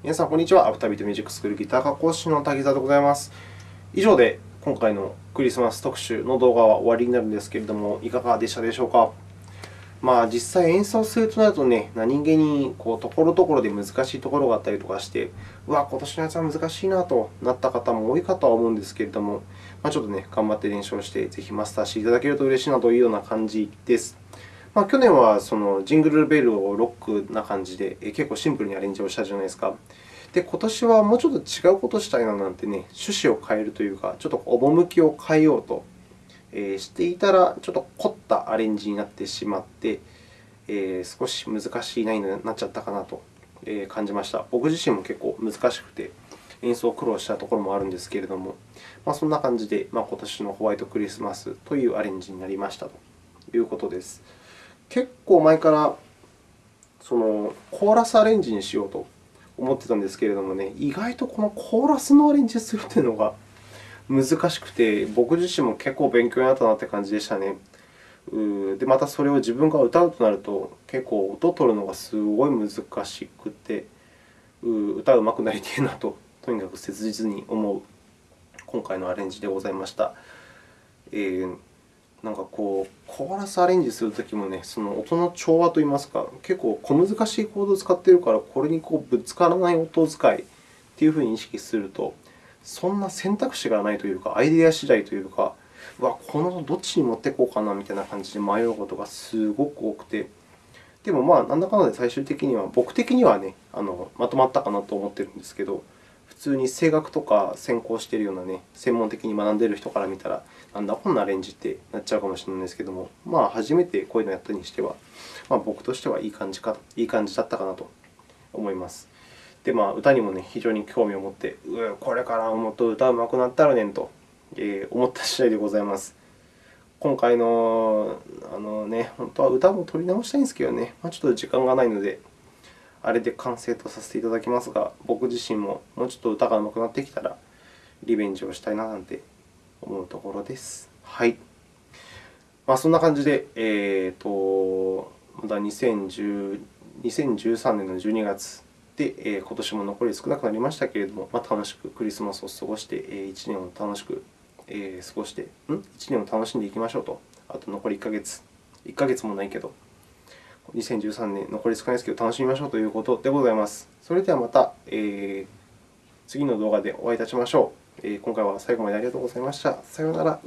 皆さん、こんにちは。アフタービートミュージックスクールギター科講師の滝沢でございます。以上で今回のクリスマス特集の動画は終わりになるんですけれども、いかがでしたでしょうか？まあ、実際演奏するとなるとね、何気にこうところどころで難しいところがあったりとかして、うわ、今年のやつは難しいなとなった方も多いかとは思うんですけれども、まあ、ちょっとね、頑張って練習をして、ぜひマスターしていただけると嬉しいなというような感じです。まあ、去年はそのジングルベルをロックな感じで、結構シンプルにアレンジをしたじゃないですか。で、今年はもうちょっと違うことをしたいななんてね、趣旨を変えるというか、ちょっと趣を変えようとしていたら、ちょっと凝ったアレンジになってしまって、えー、少し難しい難易度になっちゃったかなと感じました。僕自身も結構難しくて、演奏苦労したところもあるんですけれども、まあ、そんな感じで、まあ、今年のホワイトクリスマスというアレンジになりましたということです。結構前からそのコーラスアレンジにしようと思ってたんですけれどもね、意外とこのコーラスのアレンジするというのが難しくて、僕自身も結構勉強になったなという感じでしたね。で、またそれを自分が歌うとなると、結構音を取るのがすごい難しくて、歌うまくなりたいなと、とにかく切実に思う今回のアレンジでございました。えー、なんかこう、コーラスアレンジするときもね、その音の調和といいますか、結構小難しいコードを使っているから、これにこうぶつからない音使いというふうに意識すると、そんな選択肢がないというか、アイデア次第というか、うわ、このどっちに持っていこうかなみたいな感じで迷うことがすごく多くて、でも、まあ、なんだかんだで最終的には、僕的にはね、あのまとまったかなと思っているんですけど、通に声楽とか専攻しているようなね、専門的に学んでいる人から見たら、なんだこんなアレンジってなっちゃうかもしれないんですけども、まあ、初めてこういうのをやったにしては、まあ、僕としてはいい感じかいい感じだったかなと思います。で、まあ、歌にもね、非常に興味を持って、うこれからもっと歌うまくなったらねんと思った次第でございます。今回のあの、ね、本当は歌も取り直したいんですけどね、まあ、ちょっと時間がないので、あれで完成とさせていただきますが、僕自身ももうちょっと歌が上手くなってきたら、リベンジをしたいななんて思うところです。はい。まあ、そんな感じで、えーと、まだ2010 2013年の12月で、え、今年も残り少なくなりましたけれども、まあ、楽しくクリスマスを過ごして、え、1年を楽しく、え、過ごして、ん ?1 年を楽しんでいきましょうと。あと残り1ヶ月。1ヶ月もないけど、2013年残り少ないですけど、楽しみましょうということでございます。それではまた、えー、次の動画でお会いいたしましょうえ。今回は最後までありがとうございました。さようなら。